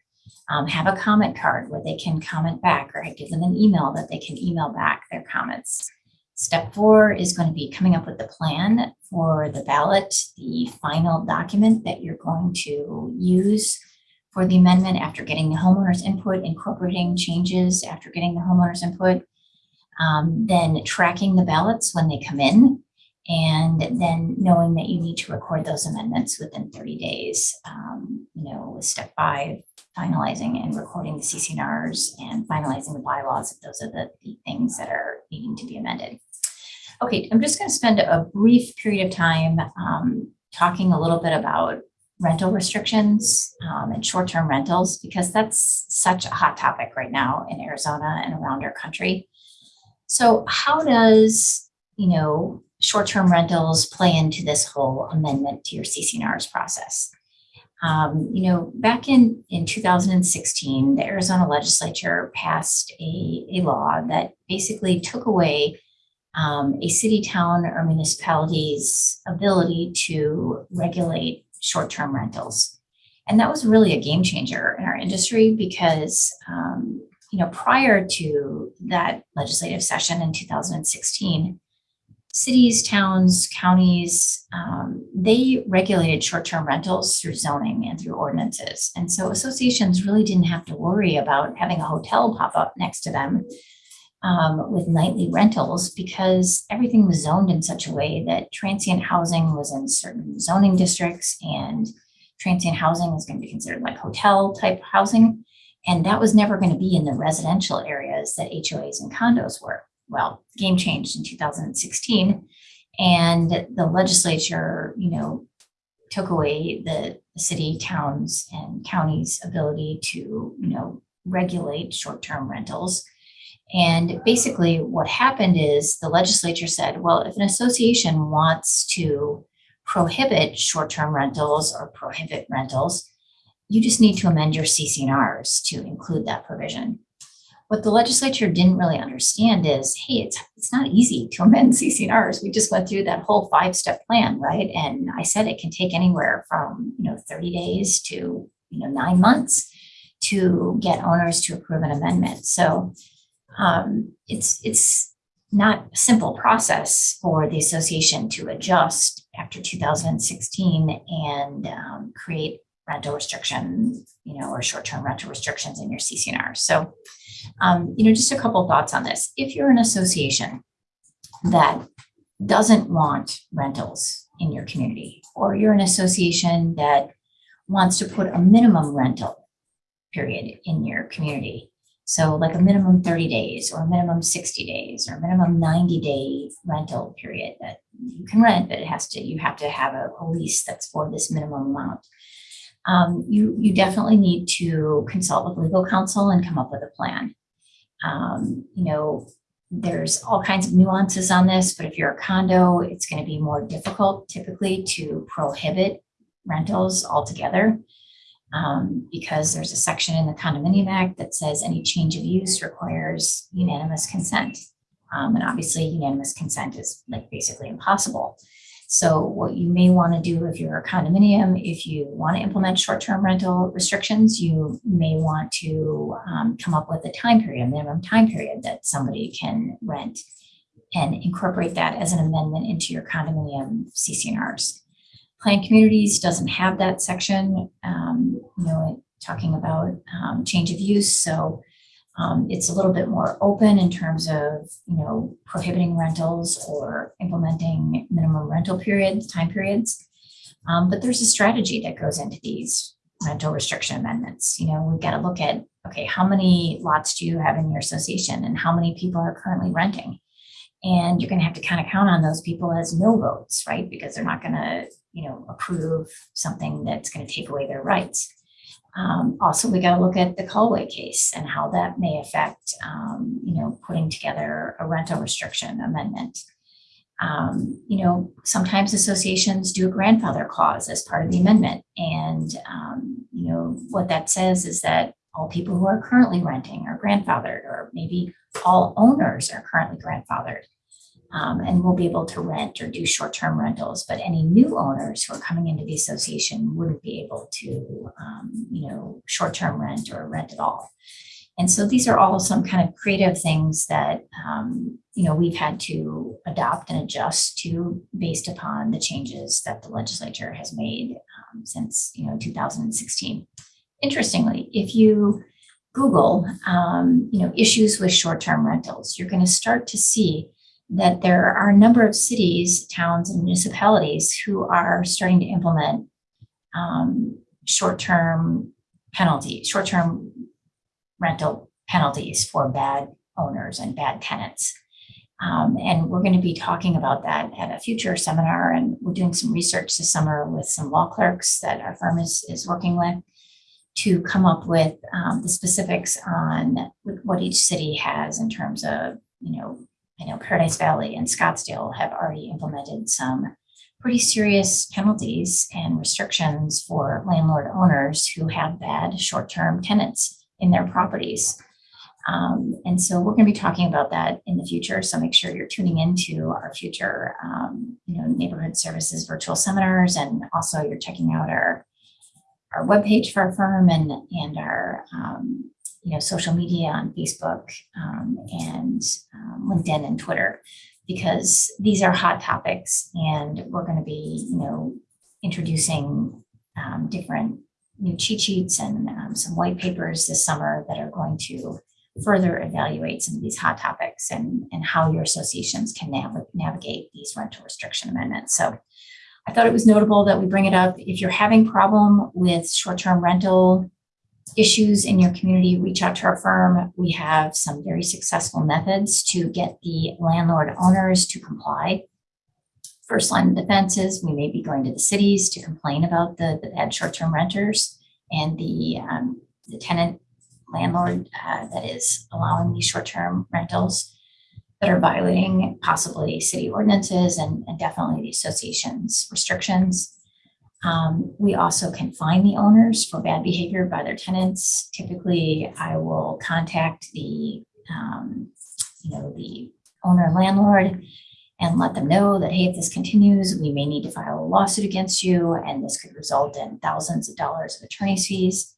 Um, have a comment card where they can comment back or give them an email that they can email back their comments. Step four is going to be coming up with the plan for the ballot, the final document that you're going to use for the amendment after getting the homeowner's input, incorporating changes after getting the homeowner's input, um, then tracking the ballots when they come in, and then knowing that you need to record those amendments within 30 days, um, you know, with step five, finalizing and recording the CCNRs and finalizing the bylaws, if those are the, the things that are needing to be amended. Okay, I'm just going to spend a brief period of time um, talking a little bit about rental restrictions um, and short-term rentals because that's such a hot topic right now in Arizona and around our country. So how does, you know, short-term rentals play into this whole amendment to your CCNRs process? Um, you know, back in, in 2016, the Arizona legislature passed a, a law that basically took away um, a city, town, or municipality's ability to regulate short-term rentals. And that was really a game changer in our industry because, um, you know, prior to that legislative session in 2016, cities, towns, counties, um, they regulated short-term rentals through zoning and through ordinances. And so associations really didn't have to worry about having a hotel pop up next to them um, with nightly rentals because everything was zoned in such a way that transient housing was in certain zoning districts and transient housing is going to be considered like hotel type housing. And that was never going to be in the residential areas that HOAs and condos were. Well, game changed in 2016 and the legislature, you know, took away the city, towns and counties ability to, you know, regulate short-term rentals and basically what happened is the legislature said, well, if an association wants to prohibit short-term rentals or prohibit rentals, you just need to amend your CCNRs to include that provision. What the legislature didn't really understand is, hey, it's, it's not easy to amend CCNRs. We just went through that whole five-step plan, right? And I said it can take anywhere from, you know, 30 days to, you know, nine months to get owners to approve an amendment. So um, it's, it's not a simple process for the association to adjust after 2016 and um, create rental restriction, you know, or short-term rental restrictions in your CCNR. So, um, you know, just a couple thoughts on this. If you're an association that doesn't want rentals in your community, or you're an association that wants to put a minimum rental period in your community, so like a minimum 30 days or a minimum 60 days or a minimum 90 day rental period that you can rent, but it has to, you have to have a, a lease that's for this minimum amount. Um, you, you definitely need to consult with legal counsel and come up with a plan. Um, you know, there's all kinds of nuances on this, but if you're a condo, it's going to be more difficult typically to prohibit rentals altogether um, because there's a section in the Condominium Act that says any change of use requires unanimous consent. Um, and obviously unanimous consent is like basically impossible. So what you may want to do if you're a condominium, if you want to implement short-term rental restrictions, you may want to um, come up with a time period, a minimum time period that somebody can rent and incorporate that as an amendment into your condominium CCNRs. Planned Communities doesn't have that section, um, you know, talking about um, change of use. So um, it's a little bit more open in terms of, you know, prohibiting rentals or implementing minimum rental periods, time periods. Um, but there's a strategy that goes into these rental restriction amendments. You know, we've got to look at, okay, how many lots do you have in your association and how many people are currently renting? And you're going to have to kind of count on those people as no votes, right? Because they're not going to, you know, approve something that's going to take away their rights. Um, also, we got to look at the Kalway case and how that may affect, um, you know, putting together a rental restriction amendment. Um, you know, sometimes associations do a grandfather clause as part of the amendment. And, um, you know, what that says is that all people who are currently renting are grandfathered, or maybe all owners are currently grandfathered um, and will be able to rent or do short-term rentals. But any new owners who are coming into the association wouldn't be able to, um, you know, short-term rent or rent at all. And so these are all some kind of creative things that, um, you know, we've had to adopt and adjust to based upon the changes that the legislature has made um, since, you know, 2016. interestingly, if you Google, um, you know, issues with short-term rentals, you're going to start to see that there are a number of cities, towns, and municipalities who are starting to implement um, short-term penalty, short-term rental penalties for bad owners and bad tenants. Um, and we're going to be talking about that at a future seminar. And we're doing some research this summer with some law clerks that our firm is, is working with to come up with um, the specifics on what each city has in terms of, you know, I know Paradise Valley and Scottsdale have already implemented some pretty serious penalties and restrictions for landlord owners who have bad short-term tenants in their properties. Um, and so we're going to be talking about that in the future. So make sure you're tuning into our future, um, you know, neighborhood services virtual seminars, and also you're checking out our our webpage for our firm and and our um, you know social media on Facebook um, and um, LinkedIn and Twitter, because these are hot topics, and we're going to be you know introducing um, different new cheat sheets and some white papers this summer that are going to further evaluate some of these hot topics and, and how your associations can nav navigate these rental restriction amendments. So I thought it was notable that we bring it up. If you're having problem with short-term rental issues in your community, reach out to our firm. We have some very successful methods to get the landlord owners to comply. First line of defense is we may be going to the cities to complain about the, the bad short-term renters and the, um, the tenant landlord uh, that is allowing these short-term rentals that are violating possibly city ordinances and, and definitely the association's restrictions. Um, we also can fine the owners for bad behavior by their tenants. Typically, I will contact the, um, you know, the owner landlord and let them know that, hey, if this continues, we may need to file a lawsuit against you, and this could result in thousands of dollars of attorney's fees.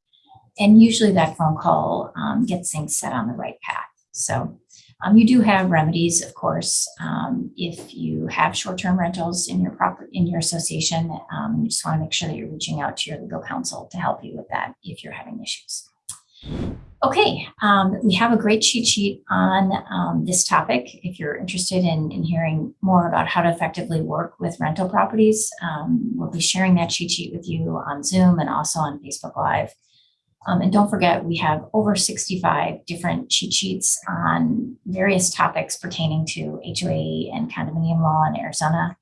And usually that phone call um, gets things set on the right path. So um, you do have remedies, of course, um, if you have short-term rentals in your property in your association. Um, you just want to make sure that you're reaching out to your legal counsel to help you with that if you're having issues. Okay, um, we have a great cheat sheet on um, this topic. If you're interested in, in, hearing more about how to effectively work with rental properties, um, we'll be sharing that cheat sheet with you on Zoom and also on Facebook Live. Um, and don't forget, we have over 65 different cheat sheets on various topics pertaining to HOA and condominium law in Arizona.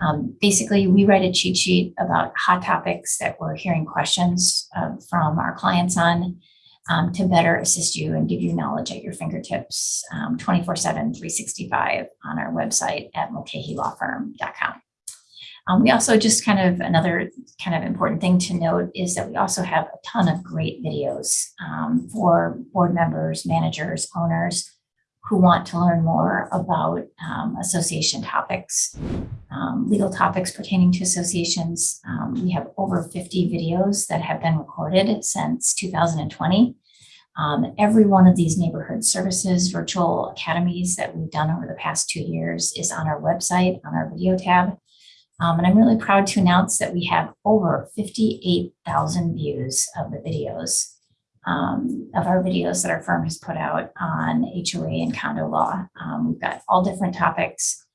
Um, basically, we write a cheat sheet about hot topics that we're hearing questions uh, from our clients on um, to better assist you and give you knowledge at your fingertips 24-7, um, 365 on our website at mulcahylawfirm.com. Um, we also just kind of another kind of important thing to note is that we also have a ton of great videos um, for board members, managers, owners who want to learn more about um, association topics, um, legal topics pertaining to associations. Um, we have over 50 videos that have been recorded since 2020. Um, every one of these neighborhood services virtual academies that we've done over the past two years is on our website on our video tab. Um, and I'm really proud to announce that we have over 58,000 views of the videos um, of our videos that our firm has put out on HOA and condo law. Um, we've got all different topics,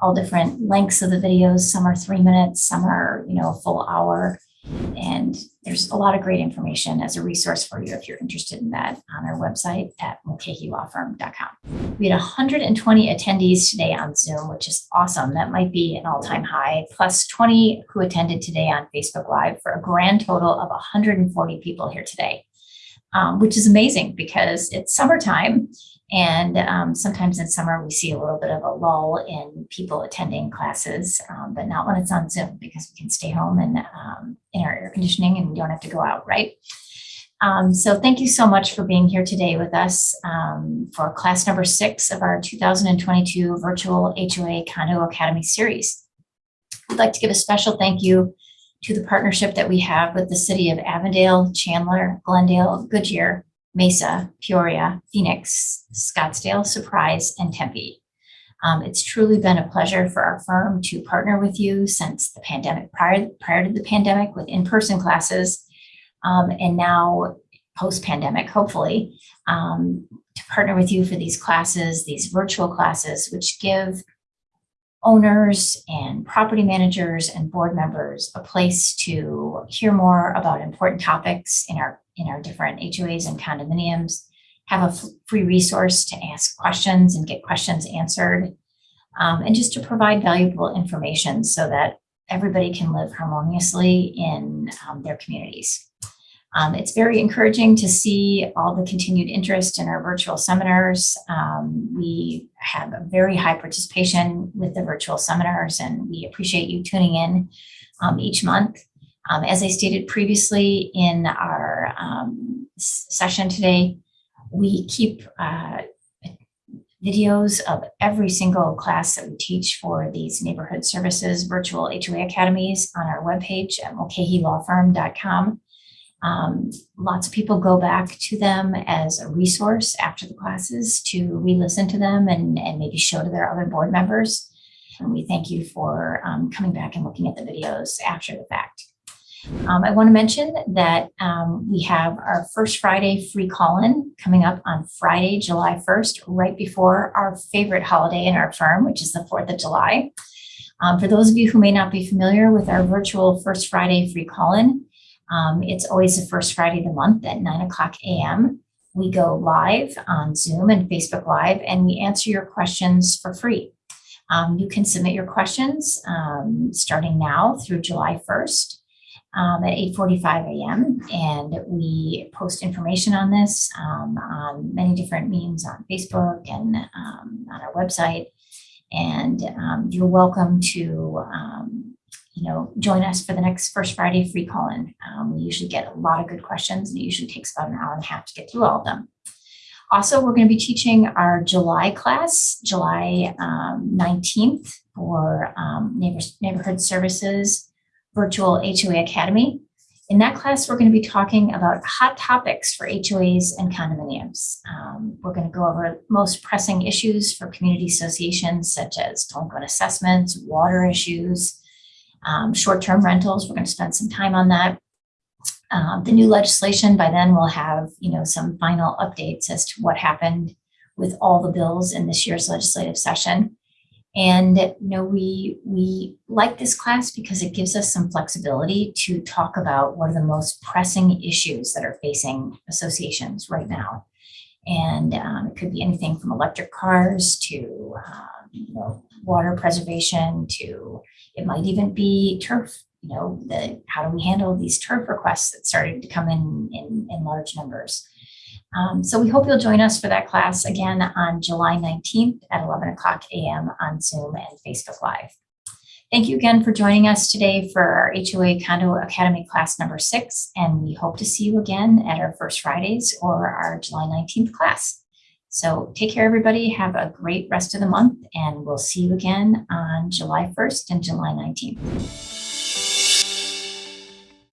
all different lengths of the videos. Some are three minutes, some are, you know, a full hour. And there's a lot of great information as a resource for you if you're interested in that on our website at mulcahylawfirm.com. We had 120 attendees today on Zoom, which is awesome. That might be an all-time high, plus 20 who attended today on Facebook Live for a grand total of 140 people here today, um, which is amazing because it's summertime and um, sometimes in summer, we see a little bit of a lull in people attending classes, um, but not when it's on Zoom because we can stay home and um, in our air conditioning and we don't have to go out, right? Um, so thank you so much for being here today with us um, for class number six of our 2022 virtual HOA Condo Academy series. I'd like to give a special thank you to the partnership that we have with the city of Avondale, Chandler, Glendale, Goodyear, Mesa, Peoria, Phoenix, Scottsdale, Surprise, and Tempe. Um, it's truly been a pleasure for our firm to partner with you since the pandemic, prior, prior to the pandemic with in-person classes. Um, and now post-pandemic, hopefully, um, to partner with you for these classes, these virtual classes, which give owners and property managers and board members a place to hear more about important topics in our in our different HOAs and condominiums, have a free resource to ask questions and get questions answered, um, and just to provide valuable information so that everybody can live harmoniously in um, their communities. Um, it's very encouraging to see all the continued interest in our virtual seminars. Um, we have a very high participation with the virtual seminars and we appreciate you tuning in um, each month. Um, as I stated previously in our um, session today, we keep uh, videos of every single class that we teach for these neighborhood services virtual HOA academies on our webpage at mulcahylawfirm.com. Um, lots of people go back to them as a resource after the classes to re-listen to them and, and maybe show to their other board members. And we thank you for um, coming back and looking at the videos after the fact. Um, I want to mention that um, we have our first Friday free call-in coming up on Friday, July 1st, right before our favorite holiday in our firm, which is the 4th of July. Um, for those of you who may not be familiar with our virtual First Friday free call-in, um, it's always the first Friday of the month at 9 o'clock a.m. We go live on Zoom and Facebook Live, and we answer your questions for free. Um, you can submit your questions um, starting now through July 1st um, at 8.45 a.m. And we post information on this um, on many different means on Facebook and um, on our website. And um, you're welcome to you know, join us for the next First Friday free call-in. Um, we usually get a lot of good questions and it usually takes about an hour and a half to get through all of them. Also, we're going to be teaching our July class, July um, 19th for um, neighbor, Neighborhood Services Virtual HOA Academy. In that class, we're going to be talking about hot topics for HOAs and condominiums. Um, we're going to go over most pressing issues for community associations, such as delinquent assessments, water issues, um, short-term rentals. We're going to spend some time on that. Um, the new legislation by then will have, you know, some final updates as to what happened with all the bills in this year's legislative session. And you know, we we like this class because it gives us some flexibility to talk about what are the most pressing issues that are facing associations right now. And um, it could be anything from electric cars to um, you know, water preservation to it might even be turf, you know, the, how do we handle these turf requests that started to come in in, in large numbers. Um, so we hope you'll join us for that class again on July 19th at 11 o'clock a.m. on Zoom and Facebook Live. Thank you again for joining us today for our HOA Condo Academy class number six, and we hope to see you again at our first Fridays or our July 19th class. So take care, everybody. Have a great rest of the month, and we'll see you again on July 1st and July 19th.